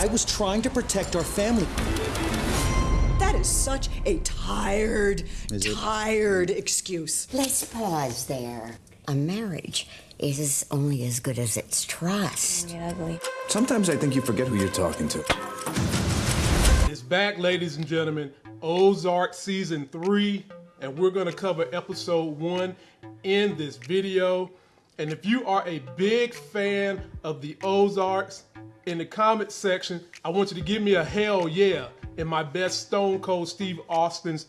I was trying to protect our family. That is such a tired, tired excuse. Let's pause there. A marriage is only as good as its trust. Sometimes I think you forget who you're talking to. It's back, ladies and gentlemen. Ozark season three, and we're gonna cover episode one in this video. And if you are a big fan of the Ozarks, in the comment section, I want you to give me a hell yeah in my best Stone Cold Steve Austin's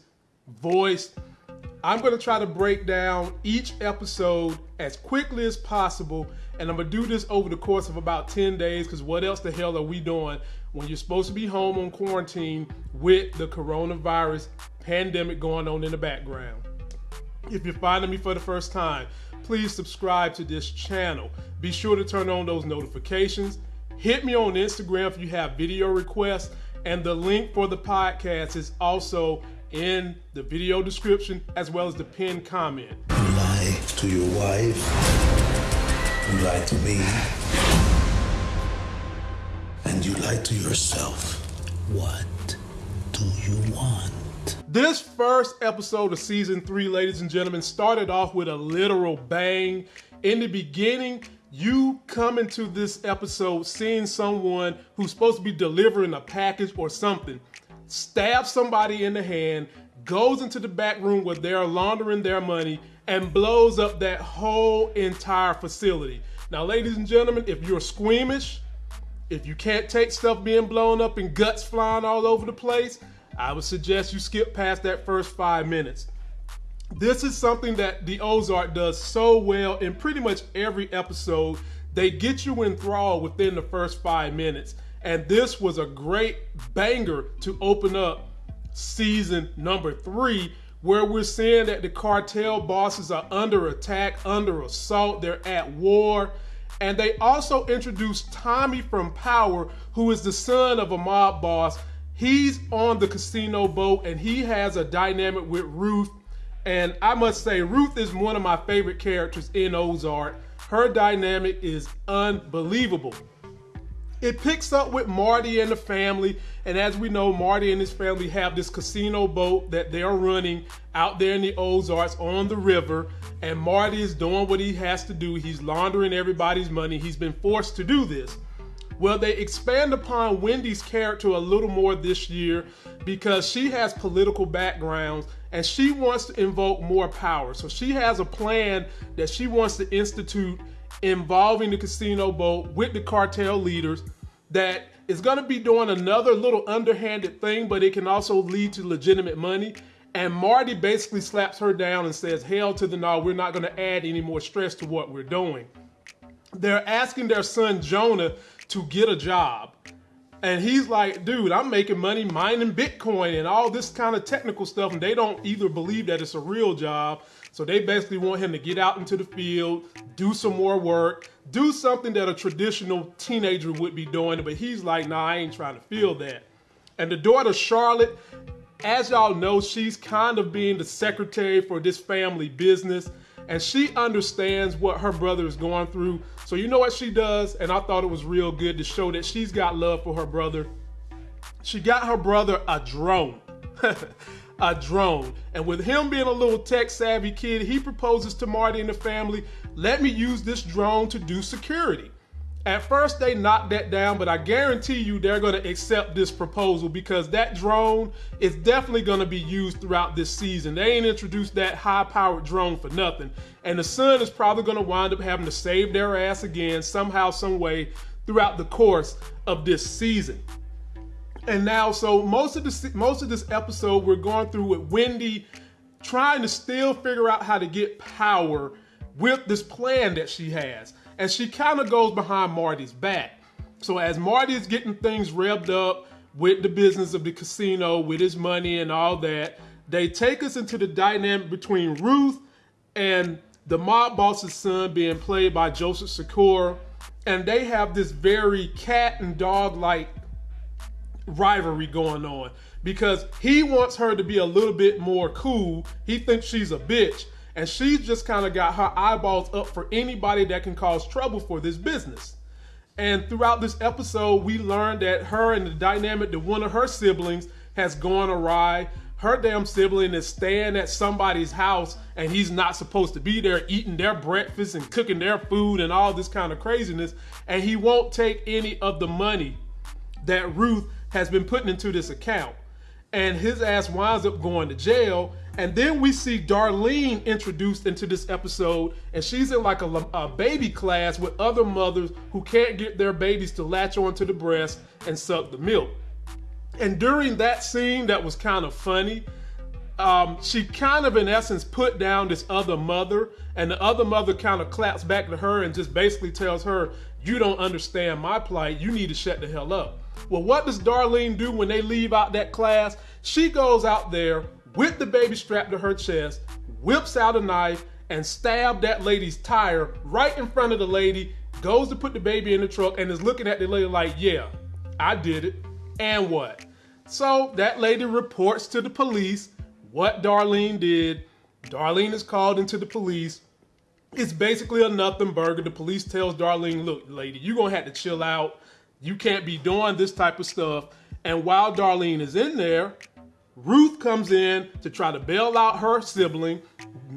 voice. I'm going to try to break down each episode as quickly as possible, and I'm going to do this over the course of about 10 days because what else the hell are we doing when you're supposed to be home on quarantine with the coronavirus pandemic going on in the background? If you're finding me for the first time, please subscribe to this channel. Be sure to turn on those notifications. Hit me on Instagram if you have video requests, and the link for the podcast is also in the video description as well as the pinned comment. You lie to your wife. You lie to me. And you lie to yourself. What do you want? This first episode of season three, ladies and gentlemen, started off with a literal bang. In the beginning, you come into this episode seeing someone who's supposed to be delivering a package or something, stabs somebody in the hand, goes into the back room where they're laundering their money, and blows up that whole entire facility. Now, ladies and gentlemen, if you're squeamish, if you can't take stuff being blown up and guts flying all over the place, I would suggest you skip past that first five minutes. This is something that the Ozark does so well in pretty much every episode. They get you enthralled within the first five minutes. And this was a great banger to open up season number three, where we're seeing that the cartel bosses are under attack, under assault, they're at war. And they also introduced Tommy from Power, who is the son of a mob boss. He's on the casino boat and he has a dynamic with Ruth. And I must say, Ruth is one of my favorite characters in Ozark. Her dynamic is unbelievable. It picks up with Marty and the family, and as we know, Marty and his family have this casino boat that they're running out there in the Ozarks on the river, and Marty is doing what he has to do. He's laundering everybody's money. He's been forced to do this. Well, they expand upon Wendy's character a little more this year because she has political backgrounds and she wants to invoke more power. So she has a plan that she wants to institute involving the casino boat with the cartel leaders that is going to be doing another little underhanded thing, but it can also lead to legitimate money. And Marty basically slaps her down and says, hell to the no, we're not going to add any more stress to what we're doing. They're asking their son Jonah to get a job. And he's like, dude, I'm making money mining Bitcoin and all this kind of technical stuff. And they don't either believe that it's a real job. So they basically want him to get out into the field, do some more work, do something that a traditional teenager would be doing. But he's like, nah, I ain't trying to feel that. And the daughter, Charlotte, as y'all know, she's kind of being the secretary for this family business and she understands what her brother is going through. So you know what she does? And I thought it was real good to show that she's got love for her brother. She got her brother a drone. a drone. And with him being a little tech savvy kid, he proposes to Marty and the family, let me use this drone to do security. At first, they knocked that down, but I guarantee you they're going to accept this proposal because that drone is definitely going to be used throughout this season. They ain't introduced that high powered drone for nothing. And the son is probably going to wind up having to save their ass again somehow, some way throughout the course of this season. And now, so most of this most of this episode we're going through with Wendy trying to still figure out how to get power with this plan that she has and she kind of goes behind Marty's back. So as Marty is getting things revved up with the business of the casino, with his money and all that, they take us into the dynamic between Ruth and the mob boss's son being played by Joseph Sikora. And they have this very cat and dog like rivalry going on because he wants her to be a little bit more cool. He thinks she's a bitch and she's just kind of got her eyeballs up for anybody that can cause trouble for this business. And throughout this episode, we learned that her and the dynamic that one of her siblings has gone awry. Her damn sibling is staying at somebody's house and he's not supposed to be there eating their breakfast and cooking their food and all this kind of craziness. And he won't take any of the money that Ruth has been putting into this account. And his ass winds up going to jail. And then we see Darlene introduced into this episode, and she's in like a, a, baby class with other mothers who can't get their babies to latch onto the breast and suck the milk. And during that scene, that was kind of funny. Um, she kind of, in essence, put down this other mother, and the other mother kind of claps back to her and just basically tells her, You don't understand my plight. You need to shut the hell up. Well, what does Darlene do when they leave out that class? She goes out there with the baby strapped to her chest, whips out a knife, and stab that lady's tire right in front of the lady, goes to put the baby in the truck, and is looking at the lady like, yeah, I did it. And what? So that lady reports to the police what Darlene did. Darlene is called into the police. It's basically a nothing burger. The police tells Darlene, look, lady, you're gonna have to chill out. You can't be doing this type of stuff. And while Darlene is in there, Ruth comes in to try to bail out her sibling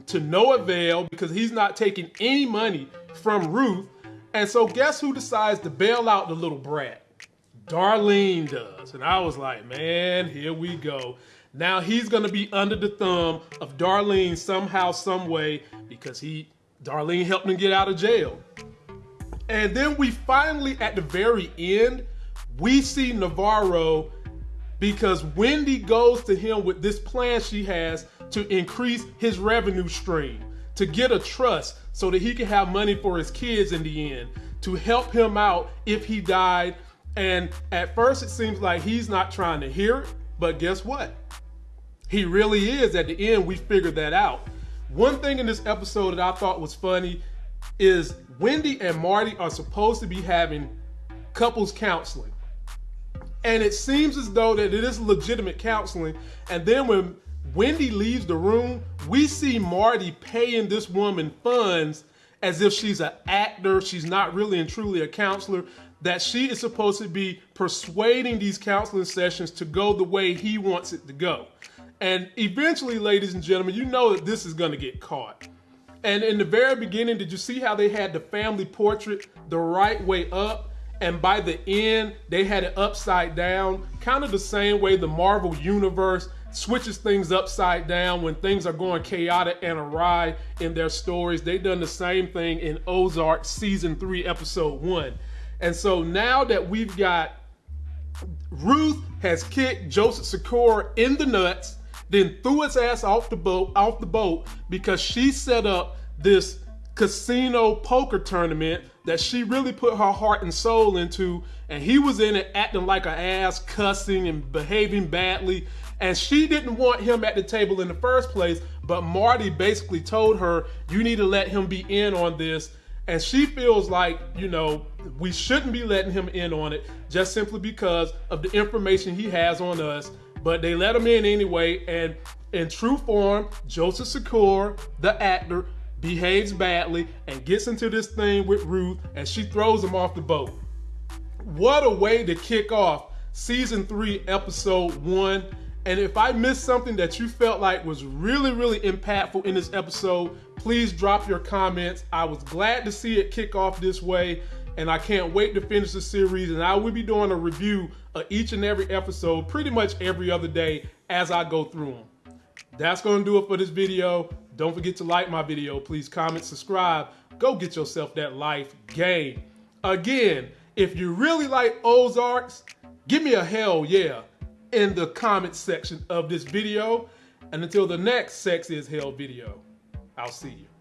to no avail because he's not taking any money from Ruth. And so, guess who decides to bail out the little brat? Darlene does. And I was like, man, here we go. Now he's gonna be under the thumb of Darlene somehow, some way, because he Darlene helped him get out of jail. And then we finally, at the very end, we see Navarro because Wendy goes to him with this plan she has to increase his revenue stream, to get a trust so that he can have money for his kids in the end, to help him out if he died. And at first, it seems like he's not trying to hear it, but guess what? He really is. At the end, we figured that out. One thing in this episode that I thought was funny is Wendy and Marty are supposed to be having couples counseling. And it seems as though that it is legitimate counseling. And then when Wendy leaves the room, we see Marty paying this woman funds as if she's an actor, she's not really and truly a counselor, that she is supposed to be persuading these counseling sessions to go the way he wants it to go. And eventually, ladies and gentlemen, you know that this is going to get caught. And in the very beginning, did you see how they had the family portrait the right way up? And by the end, they had it upside down, kind of the same way the Marvel Universe switches things upside down when things are going chaotic and awry in their stories. They've done the same thing in Ozark season three, episode one. And so now that we've got Ruth has kicked Joseph Sikora in the nuts, then threw his ass off the boat off the boat because she set up this casino poker tournament that she really put her heart and soul into. And he was in it acting like an ass cussing and behaving badly. And she didn't want him at the table in the first place but marty basically told her you need to let him be in on this. And she feels like you know we shouldn't be letting him in on it just simply because of the information he has on us but they let him in anyway. And in true form, Joseph Sikora, the actor, behaves badly and gets into this thing with Ruth, and she throws him off the boat. What a way to kick off season three, episode one. And if I missed something that you felt like was really, really impactful in this episode, please drop your comments. I was glad to see it kick off this way and I can't wait to finish the series. And I will be doing a review of each and every episode pretty much every other day as I go through them. That's going to do it for this video. Don't forget to like my video. Please comment, subscribe. Go get yourself that life game. Again, if you really like Ozarks, give me a hell yeah in the comment section of this video. And until the next Sex is Hell video, I'll see you.